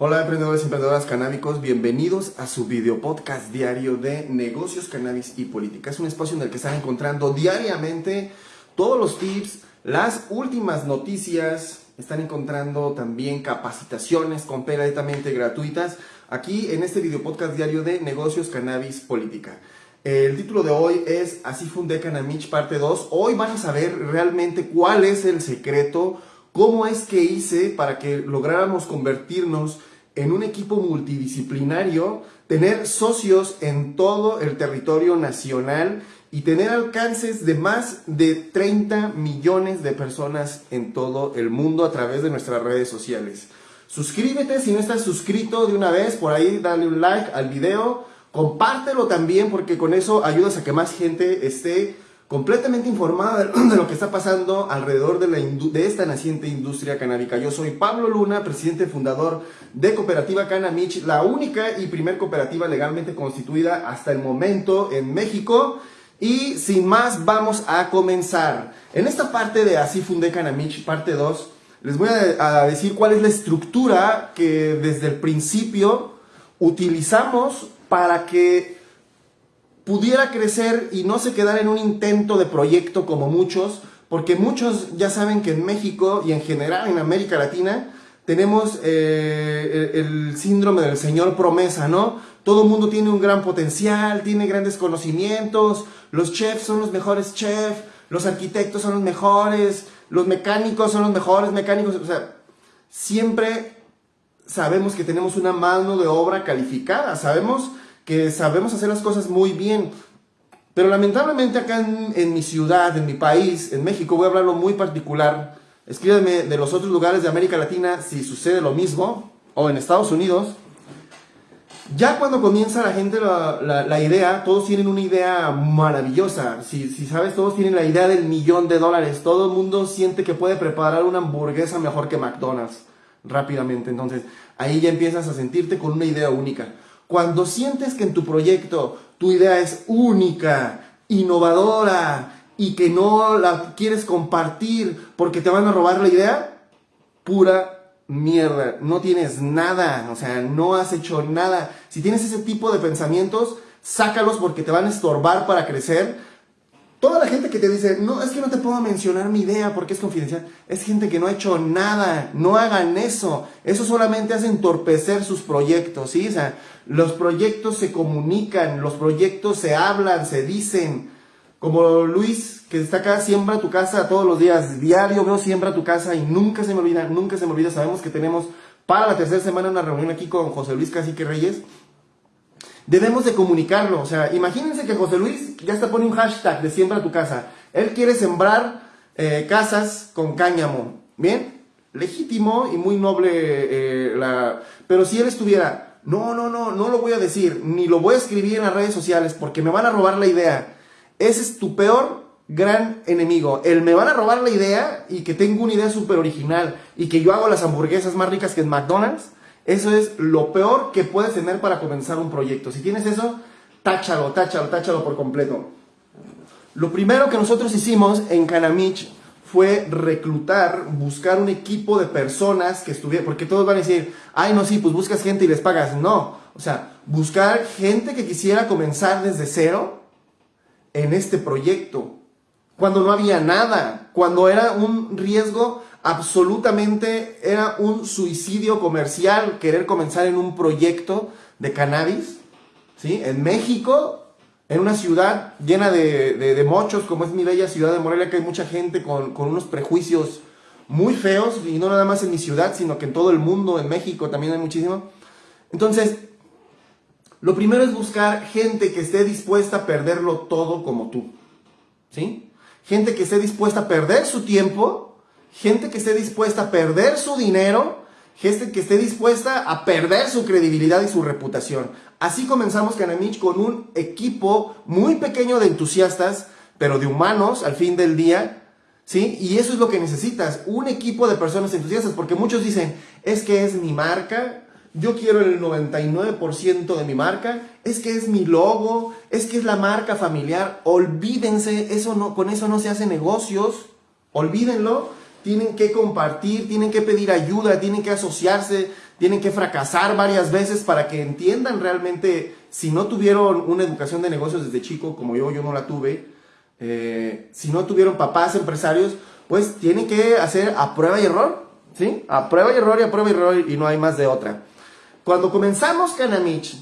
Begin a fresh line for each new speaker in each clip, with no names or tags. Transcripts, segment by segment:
Hola emprendedores y emprendedoras canábicos, bienvenidos a su video podcast diario de negocios, cannabis y política. Es un espacio en el que están encontrando diariamente todos los tips, las últimas noticias, están encontrando también capacitaciones completamente gratuitas aquí en este video podcast diario de negocios, cannabis, política. El título de hoy es Así fundé Canamich parte 2. Hoy van a saber realmente cuál es el secreto, cómo es que hice para que lográramos convertirnos en un equipo multidisciplinario, tener socios en todo el territorio nacional y tener alcances de más de 30 millones de personas en todo el mundo a través de nuestras redes sociales. Suscríbete si no estás suscrito de una vez, por ahí dale un like al video, compártelo también porque con eso ayudas a que más gente esté completamente informada de lo que está pasando alrededor de, la esta naciente industria canábica. Yo soy Pablo Luna, presidente fundador de Cooperativa Canamich, la única y primer cooperativa legalmente constituida hasta el momento en México. Y sin más, vamos a comenzar. En esta parte de Así Fundé Canamich, parte 2, les voy a decir cuál es la estructura que desde el principio utilizamos para que pudiera crecer y no se quedara en un intento de proyecto como muchos, porque muchos ya saben que en México y en general en América Latina tenemos eh, el, síndrome del señor promesa, ¿no? Todo el mundo tiene un gran potencial, tiene grandes conocimientos, los chefs son los mejores chefs, los arquitectos son los mejores, los mecánicos son los mejores mecánicos, o sea, siempre sabemos que tenemos una mano de obra calificada, sabemos que sabemos hacer las cosas muy bien. Pero lamentablemente acá en, mi ciudad, en mi país, en México, voy a hablarlo muy particular. Escríbeme de los otros lugares de América Latina si sucede lo mismo, o en Estados Unidos. Ya cuando comienza la gente la, idea, todos tienen una idea maravillosa. Si, si, sabes, todos tienen la idea del millón de dólares. Todo el mundo siente que puede preparar una hamburguesa mejor que McDonald's rápidamente. Entonces, ahí ya empiezas a sentirte con una idea única. Cuando sientes que en tu proyecto tu idea es única, innovadora y que no la quieres compartir porque te van a robar la idea, pura mierda. No tienes nada, o sea, no has hecho nada. Si tienes ese tipo de pensamientos, sácalos porque te van a estorbar para crecer Toda la gente que te dice, no, es que no te puedo mencionar mi idea porque es confidencial, es gente que no ha hecho nada, no hagan eso, eso solamente hace entorpecer sus proyectos, ¿sí? O sea, los proyectos se comunican, los proyectos se hablan, se dicen, como Luis, que está acá, siembra tu casa todos los días, diario veo siembra tu casa y nunca se me olvida, nunca se me olvida, sabemos que tenemos para la tercera semana una reunión aquí con José Luis Cacique Reyes, debemos de comunicarlo. O sea, imagínense que José Luis ya está poniendo un hashtag de siembra tu casa. Él quiere sembrar eh, casas con cáñamo. ¿Bien? Legítimo y muy noble eh. Pero si él estuviera, no, no, no, no lo voy a decir, ni lo voy a escribir en las redes sociales porque me van a robar la idea. Ese es tu peor gran enemigo. El me van a robar la idea y que tengo una idea súper original y que yo hago las hamburguesas más ricas que en McDonald's eso es lo peor que puedes tener para comenzar un proyecto. Si tienes eso, táchalo, táchalo, táchalo por completo. Lo primero que nosotros hicimos en Canamich fue reclutar, buscar un equipo de personas que estuvieran, porque todos van a decir, ay, no, sí, pues buscas gente y les pagas. No, o sea, buscar gente que quisiera comenzar desde cero en este proyecto, cuando no había nada, cuando era un riesgo absolutamente era un suicidio comercial querer comenzar en un proyecto de cannabis, ¿sí? En México, en una ciudad llena de, mochos, como es mi bella ciudad de Morelia, que hay mucha gente con, con, unos prejuicios muy feos, y no nada más en mi ciudad, sino que en todo el mundo, en México también hay muchísimo. Entonces, lo primero es buscar gente que esté dispuesta a perderlo todo como tú, ¿sí? Gente que esté dispuesta a perder su tiempo, gente que esté dispuesta a perder su dinero, gente que esté dispuesta a perder su credibilidad y su reputación. Así comenzamos Canamich con un equipo muy pequeño de entusiastas, pero de humanos al fin del día, ¿sí? Y eso es lo que necesitas, un equipo de personas entusiastas, porque muchos dicen, es que es mi marca, yo quiero el 99% de mi marca, es que es mi logo, es que es la marca familiar, olvídense, eso no, con eso no se hace negocios, olvídenlo, tienen que compartir, tienen que pedir ayuda, tienen que asociarse, tienen que fracasar varias veces para que entiendan realmente, si no tuvieron una educación de negocios desde chico, como yo, yo no la tuve, eh, si no tuvieron papás empresarios, pues tienen que hacer a prueba y error, ¿sí? A prueba y error y a prueba y error y no hay más de otra. Cuando comenzamos Canamich,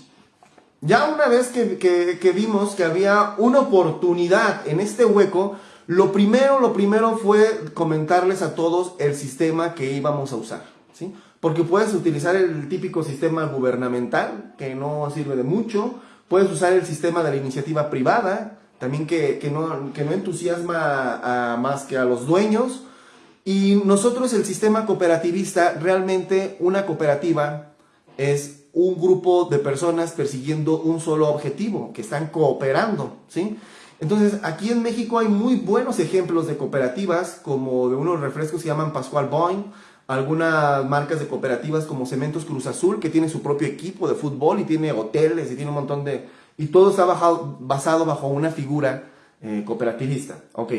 ya una vez que, que, vimos que había una oportunidad en este hueco, lo primero, lo primero fue comentarles a todos el sistema que íbamos a usar, ¿sí? Porque puedes utilizar el típico sistema gubernamental, que no sirve de mucho, puedes usar el sistema de la iniciativa privada, también que, que, no, que no, entusiasma más que a los dueños. Y nosotros el sistema cooperativista, realmente una cooperativa es un grupo de personas persiguiendo un solo objetivo, que están cooperando, ¿sí? Entonces, aquí en México hay muy buenos ejemplos de cooperativas, como de unos refrescos que se llaman Pascual Boing, algunas marcas de cooperativas como Cementos Cruz Azul, que tiene su propio equipo de fútbol y tiene hoteles y tiene un montón de, y todo está basado bajo una figura eh, cooperativista. Ok.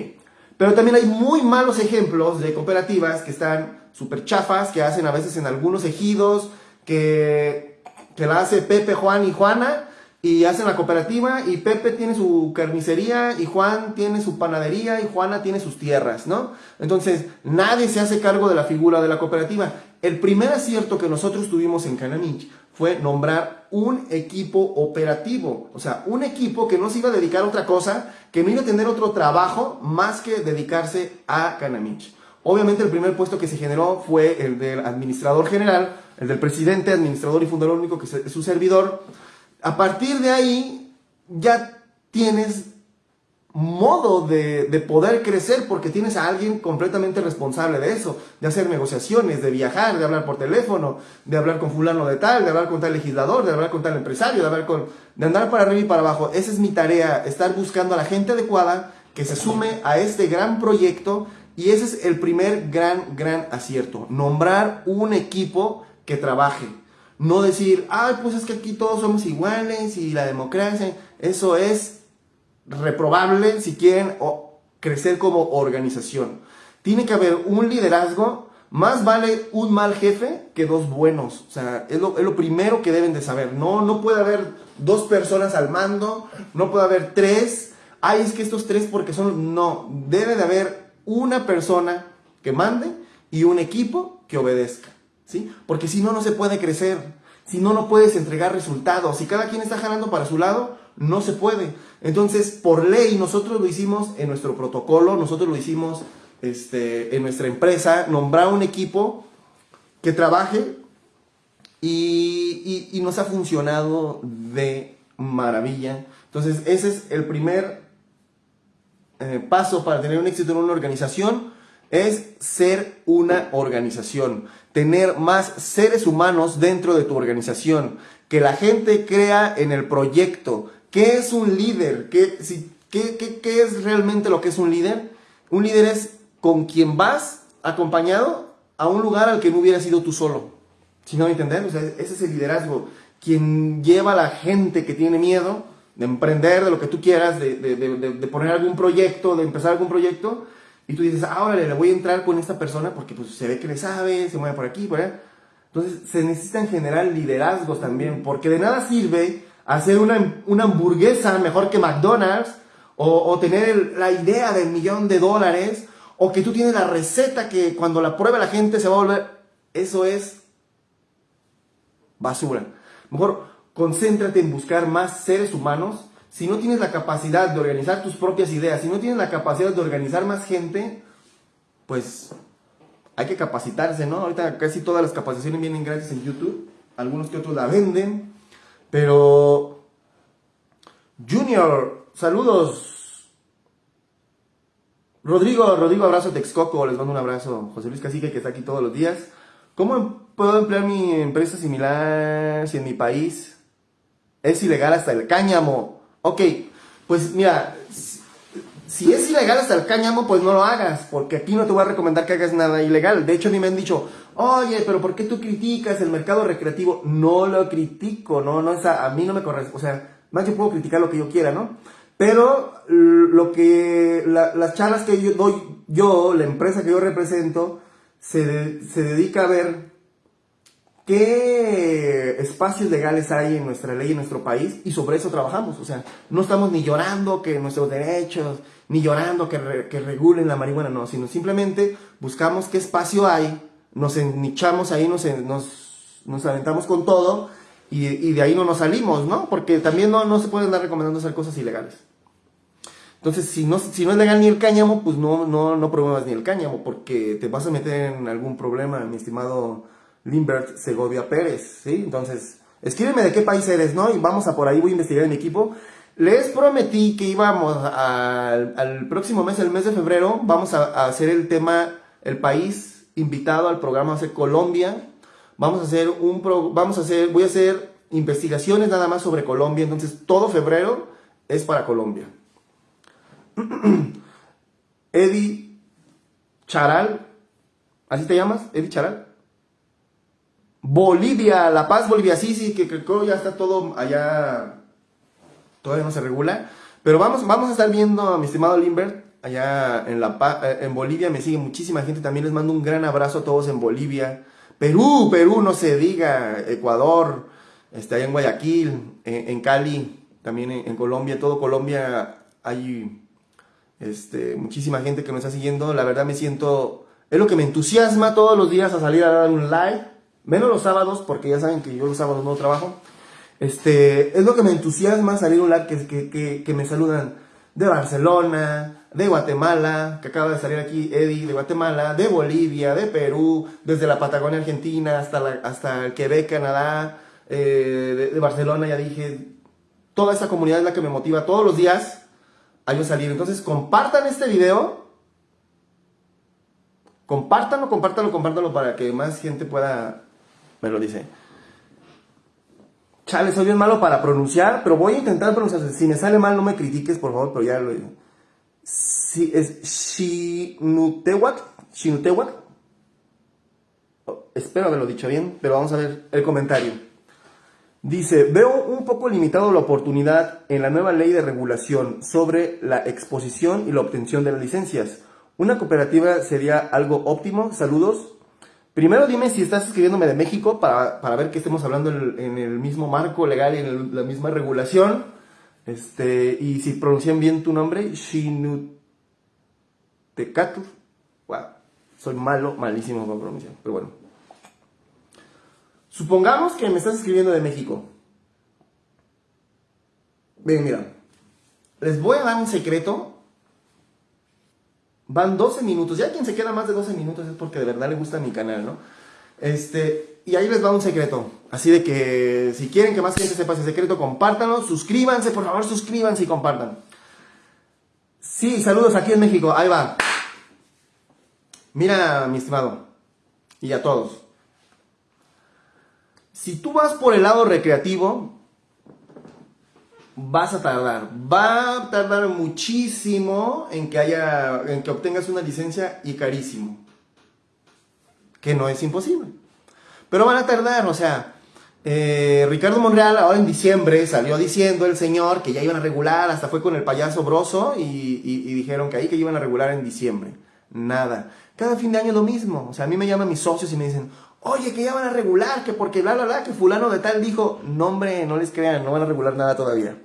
Pero también hay muy malos ejemplos de cooperativas que están súper chafas, que hacen a veces en algunos ejidos, que, que la hace Pepe, Juan y Juana, y hacen la cooperativa, y Pepe tiene su carnicería, y Juan tiene su panadería, y Juana tiene sus tierras, ¿no? Entonces, nadie se hace cargo de la figura de la cooperativa. El primer acierto que nosotros tuvimos en Cananich fue nombrar un equipo operativo, o sea, un equipo que no se iba a dedicar a otra cosa, que no iba a tener otro trabajo más que dedicarse a Canamich. Obviamente el primer puesto que se generó fue el del administrador general, el del presidente, administrador y fundador único, que es su servidor. A partir de ahí ya tienes modo de, de, poder crecer porque tienes a alguien completamente responsable de eso, de hacer negociaciones, de viajar, de hablar por teléfono, de hablar con fulano de tal, de hablar con tal legislador, de hablar con tal empresario, de hablar con, de andar para arriba y para abajo. Esa es mi tarea, estar buscando a la gente adecuada que se sume a este gran proyecto y ese es el primer gran, gran acierto, nombrar un equipo que trabaje. No decir, ay, pues es que aquí todos somos iguales y la democracia, eso es reprobable si quieren crecer como organización. Tiene que haber un liderazgo, más vale un mal jefe que dos buenos. O sea, es lo, primero que deben de saber. No, no puede haber dos personas al mando, no puede haber tres. Ay, es que estos tres porque son... No, debe de haber una persona que mande y un equipo que obedezca. ¿Sí? Porque si no, no se puede crecer. Si no, no puedes entregar resultados. Si cada quien está jalando para su lado, no se puede. Entonces, por ley, nosotros lo hicimos en nuestro protocolo, nosotros lo hicimos este, en nuestra empresa, nombrar un equipo que trabaje y, nos ha funcionado de maravilla. Entonces, ese es el primer eh, paso para tener un éxito en una organización, es ser una organización, tener más seres humanos dentro de tu organización, que la gente crea en el proyecto, ¿Qué es un líder? ¿Qué, qué, qué, es realmente lo que es un líder? Un líder es con quien vas acompañado a un lugar al que no hubiera sido tú solo. Si no me sea, ese es el liderazgo. Quien lleva a la gente que tiene miedo de emprender, de lo que tú quieras, de, de, de poner algún proyecto, de empezar algún proyecto, y tú dices, ah, órale, le voy a entrar con esta persona porque pues, se ve que le sabe, se mueve por aquí, por allá. Entonces, se necesitan generar liderazgos también, porque de nada sirve hacer una, una hamburguesa mejor que McDonald's, o, o, tener la idea del millón de dólares, o que tú tienes la receta que cuando la prueba la gente se va a volver, eso es basura. Mejor concéntrate en buscar más seres humanos. Si no tienes la capacidad de organizar tus propias ideas, si no tienes la capacidad de organizar más gente, pues hay que capacitarse, ¿no? Ahorita casi todas las capacitaciones vienen gratis en YouTube, algunos que otros la venden, pero, Junior, saludos. Rodrigo, Rodrigo, abrazo Texcoco, les mando un abrazo. José Luis Cacique, que está aquí todos los días. ¿Cómo puedo emplear mi empresa similar si en mi país es ilegal hasta el cáñamo? Ok, pues mira, si es ilegal hasta el cáñamo, pues no lo hagas, porque aquí no te voy a recomendar que hagas nada ilegal. De hecho, mí me han dicho, oye, pero ¿por qué tú criticas el mercado recreativo? No lo critico, no, no, a mí no me corresponde, o sea, más yo puedo criticar lo que yo quiera, ¿no? Pero lo que las charlas que yo doy, yo, la empresa que yo represento, se, se dedica a ver qué espacios legales hay en nuestra ley, en nuestro país, y sobre eso trabajamos. O sea, no estamos ni llorando que nuestros derechos, ni llorando que, que regulen la marihuana, no, sino simplemente buscamos qué espacio hay, nos nichamos ahí, nos, nos, nos aventamos con todo, y, y, de ahí no nos salimos, ¿no? Porque también no, no se pueden andar recomendando hacer cosas ilegales. Entonces, si no, si no es legal ni el cáñamo, pues no, no, no promuevas ni el cáñamo, porque te vas a meter en algún problema, mi estimado Limbert Segovia Pérez, ¿sí? Entonces, escríbeme de qué país eres, ¿no? Y vamos a por ahí, voy a investigar en equipo. Les prometí que íbamos al, próximo mes, el mes de febrero, vamos a, hacer el tema, el país invitado al programa de Colombia. Vamos a hacer un, vamos a hacer, voy a hacer investigaciones nada más sobre Colombia, entonces todo febrero es para Colombia. Eddie Charal, ¿así te llamas? Eddie Charal. Bolivia, La Paz, Bolivia, sí, sí, que creo que ya está todo allá, todavía no se regula. Pero vamos, vamos a estar viendo a mi estimado Limbert allá en, la, eh, en Bolivia, me sigue muchísima gente, también les mando un gran abrazo a todos en Bolivia. Perú, Perú, no se diga, Ecuador, este, allá en Guayaquil, en, Cali, también en, Colombia, todo Colombia hay este, muchísima gente que me está siguiendo, la verdad me siento, es lo que me entusiasma todos los días a salir a dar un live menos los sábados, porque ya saben que yo los sábados no trabajo. Este, es lo que me entusiasma salir un live que, que, que, me saludan de Barcelona, de Guatemala, que acaba de salir aquí Eddie de Guatemala, de Bolivia, de Perú, desde la Patagonia Argentina hasta, hasta el Quebec, Canadá, eh, de, Barcelona, ya dije, toda esa comunidad es la que me motiva todos los días a yo salir. Entonces compartan este video, compártanlo, compártanlo, compártanlo para que más gente pueda me lo dice. Chale, soy bien malo para pronunciar, pero voy a intentar pronunciar. Si me sale mal, no me critiques, por favor, pero ya lo digo. Si es Shinutewak, Shinutewak. Oh, espero haberlo dicho bien, pero vamos a ver el comentario. Dice, veo un poco limitado la oportunidad en la nueva ley de regulación sobre la exposición y la obtención de las licencias. ¿Una cooperativa sería algo óptimo? Saludos. Primero dime si estás escribiéndome de México para, ver que estemos hablando en, el mismo marco legal y en la misma regulación. Este, y si pronuncian bien tu nombre, Shinutecatu. Wow, soy malo, malísimo con pronunciar, pero bueno. Supongamos que me estás escribiendo de México. Ven, mira. Les voy a dar un secreto Van 12 minutos. Ya quien se queda más de 12 minutos es porque de verdad le gusta mi canal, ¿no? Este, y ahí les va un secreto. Así de que si quieren que más gente sepa ese secreto, compártanlo. Suscríbanse, por favor, suscríbanse y compartan. Sí, saludos aquí en México. Ahí va. Mira, mi estimado. Y a todos. Si tú vas por el lado recreativo, vas a tardar. Va a tardar muchísimo en que haya, en que obtengas una licencia y carísimo. Que no es imposible. Pero van a tardar, o sea, eh, Ricardo Monreal ahora en diciembre salió diciendo el señor que ya iban a regular, hasta fue con el payaso broso y, dijeron que ahí que iban a regular en diciembre. Nada. Cada fin de año lo mismo. O sea, a mí me llaman mis socios y me dicen, oye, que ya van a regular, que porque bla, bla, bla, que fulano de tal dijo, no hombre, no les crean, no van a regular nada todavía.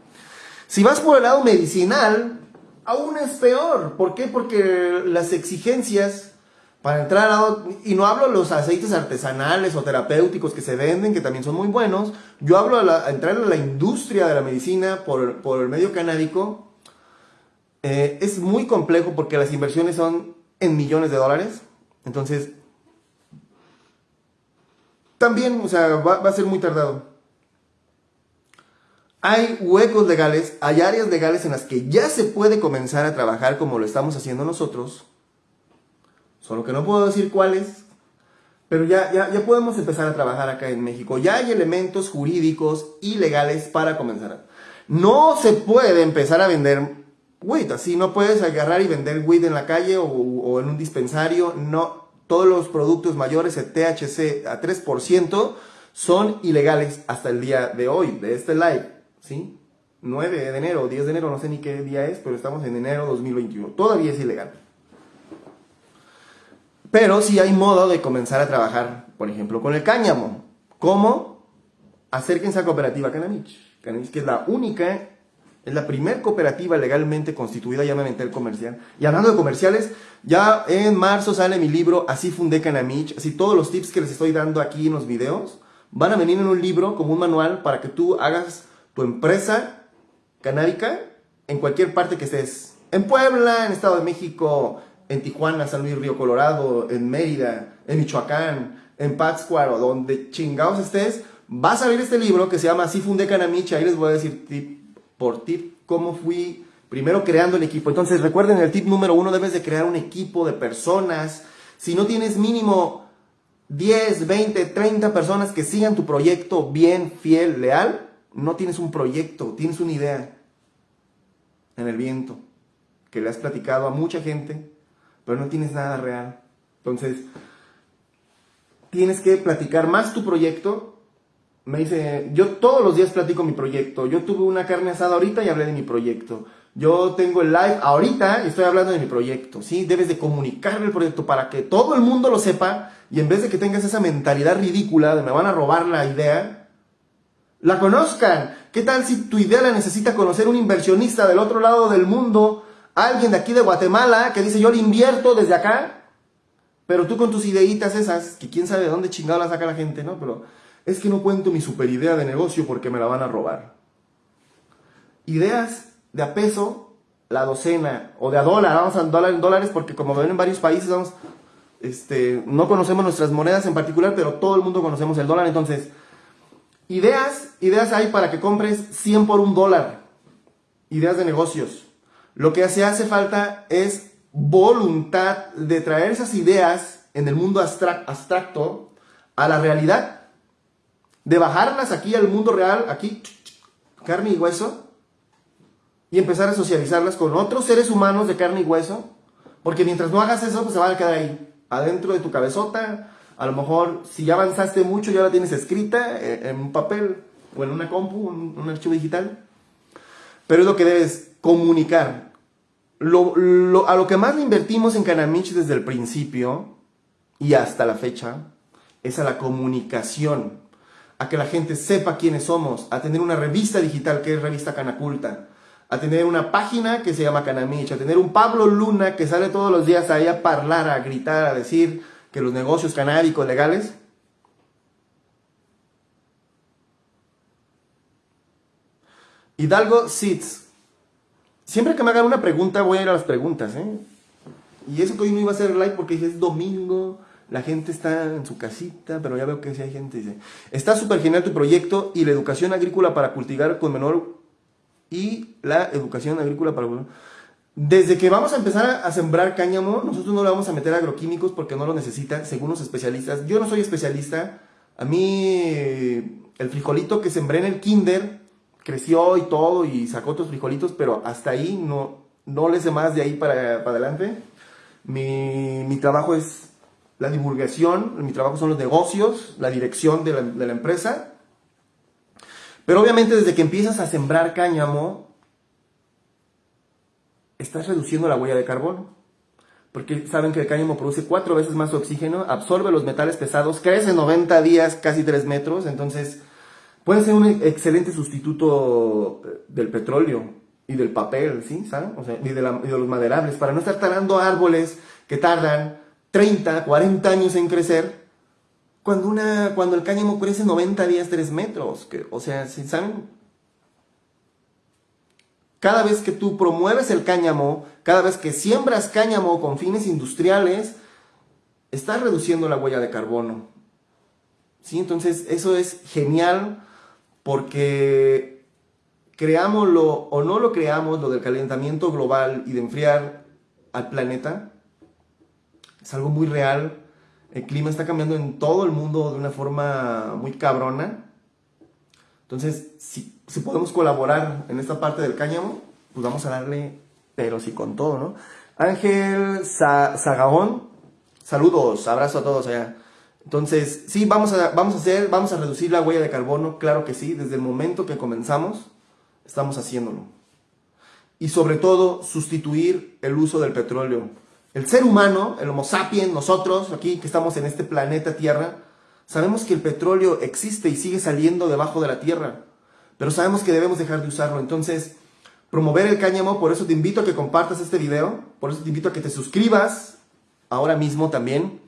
Si vas por el lado medicinal, aún es peor. ¿Por qué? Porque las exigencias para entrar a... Y no hablo de los aceites artesanales o terapéuticos que se venden, que también son muy buenos. Yo hablo a, entrar a la industria de la medicina por, el medio canábico. Eh, es muy complejo porque las inversiones son en millones de dólares. Entonces, también, o sea, va a ser muy tardado. Hay huecos legales, hay áreas legales en las que ya se puede comenzar a trabajar como lo estamos haciendo nosotros. Solo que no puedo decir cuáles, pero ya, ya, ya podemos empezar a trabajar acá en México. Ya hay elementos jurídicos y legales para comenzar. No se puede empezar a vender weed, así no puedes agarrar y vender weed en la calle o, o en un dispensario. No, todos los productos mayores de THC a 3% son ilegales hasta el día de hoy, de este live. ¿Sí? 9 de enero, 10 de enero, no sé ni qué día es, pero estamos en enero 2021. Todavía es ilegal. Pero sí hay modo de comenzar a trabajar, por ejemplo, con el cáñamo. ¿Cómo? Acérquense a Cooperativa Canamich. Canamich, que es la única, es la primer cooperativa legalmente constituida, ya me el comercial. Y hablando de comerciales, ya en marzo sale mi libro, Así fundé Canamich. Así todos los tips que les estoy dando aquí en los videos van a venir en un libro como un manual para que tú hagas tu empresa canábica en cualquier parte que estés. En Puebla, en Estado de México, en Tijuana, San Luis Río Colorado, en Mérida, en Michoacán, en Pátzcuaro, donde chingados estés, va a salir este libro que se llama Así fundé Canamich. Ahí les voy a decir tip por tip cómo fui primero creando el equipo. Entonces recuerden el tip número uno, debes de crear un equipo de personas. Si no tienes mínimo 10, 20, 30 personas que sigan tu proyecto bien, fiel, leal, no tienes un proyecto, tienes una idea en el viento que le has platicado a mucha gente, pero no tienes nada real. Entonces, tienes que platicar más tu proyecto. Me dice, yo todos los días platico mi proyecto. Yo tuve una carne asada ahorita y hablé de mi proyecto. Yo tengo el live ahorita y estoy hablando de mi proyecto, ¿sí? Debes de comunicar el proyecto para que todo el mundo lo sepa y en vez de que tengas esa mentalidad ridícula de me van a robar la idea, la conozcan. ¿Qué tal si tu idea la necesita conocer un inversionista del otro lado del mundo, alguien de aquí de Guatemala que dice yo le invierto desde acá? Pero tú con tus ideitas esas, que quién sabe de dónde chingado la saca la gente, ¿no? Pero es que no cuento mi super idea de negocio porque me la van a robar. Ideas de a peso la docena, o de a dólar, vamos a dólar en dólares, porque como ven en varios países, vamos, este, no conocemos nuestras monedas en particular, pero todo el mundo conocemos el dólar, entonces, ideas, ideas hay para que compres 100 por un dólar, ideas de negocios. Lo que se hace falta es voluntad de traer esas ideas en el mundo abstracto a la realidad, de bajarlas aquí al mundo real, aquí, carne y hueso, y empezar a socializarlas con otros seres humanos de carne y hueso, porque mientras no hagas eso, pues se van a quedar ahí, adentro de tu cabezota. A lo mejor, si ya avanzaste mucho, ya la tienes escrita eh, en un papel o en una compu, un, un archivo digital. Pero es lo que debes comunicar. Lo, a lo que más le invertimos en Canamich desde el principio y hasta la fecha es a la comunicación, a que la gente sepa quiénes somos, a tener una revista digital que es Revista Canaculta, a tener una página que se llama Canamich, a tener un Pablo Luna que sale todos los días ahí a hablar, a gritar, a decir que los negocios canábicos legales. Hidalgo Seeds. Siempre que me hagan una pregunta voy a ir a las preguntas, ¿eh? Y eso que hoy no iba a hacer live porque es domingo, la gente está en su casita, pero ya veo que sí hay gente. Dice, está súper genial tu proyecto y la educación agrícola para cultivar con menor y la educación agrícola para... Desde que vamos a empezar a sembrar cáñamo, nosotros no le vamos a meter agroquímicos porque no lo necesitan, según los especialistas. Yo no soy especialista. A mí el frijolito que sembré en el kinder creció y todo y sacó otros frijolitos, pero hasta ahí no, no le sé más de ahí para, adelante. Mi, mi, trabajo es la divulgación, mi trabajo son los negocios, la dirección de la, de la empresa pero obviamente desde que empiezas a sembrar cáñamo, estás reduciendo la huella de carbono. Porque saben que el cáñamo produce cuatro veces más oxígeno, absorbe los metales pesados, crece 90 días, casi 3 metros, entonces puede ser un excelente sustituto eh, del petróleo y del papel, ¿sí? ¿Saben? O sea, y, de los maderables, para no estar talando árboles que tardan 30, 40 años en crecer cuando, una, cuando el cáñamo crece 90 días 3 metros. Que, o sea, si saben, cada vez que tú promueves el cáñamo, cada vez que siembras cáñamo con fines industriales, estás reduciendo la huella de carbono. ¿Sí? Entonces, eso es genial porque creámoslo o no lo creamos, lo del calentamiento global y de enfriar al planeta, es algo muy real el clima está cambiando en todo el mundo de una forma muy cabrona. Entonces, si, podemos colaborar en esta parte del cáñamo, pues vamos a darle, pero sí con todo, ¿no? Ángel Zagaón, saludos, abrazo a todos allá. Entonces, sí, vamos a, vamos a hacer, vamos a reducir la huella de carbono, claro que sí, desde el momento que comenzamos. estamos haciéndolo. Y sobre todo, sustituir el uso del petróleo. El ser humano, el Homo sapiens, nosotros aquí que estamos en este planeta Tierra, sabemos que el petróleo existe y sigue saliendo debajo de la Tierra, pero sabemos que debemos dejar de usarlo. Entonces, promover el cáñamo, por eso te invito a que compartas este video, por eso te invito a que te suscribas ahora mismo también,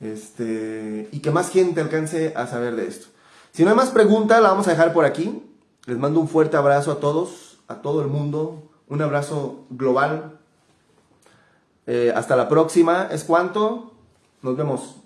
este, y que más gente alcance a saber de esto. Si no hay más preguntas, la vamos a dejar por aquí. Les mando un fuerte abrazo a todos, a todo el mundo, un abrazo global. Eh, hasta la próxima. ¿Es cuánto? Nos vemos.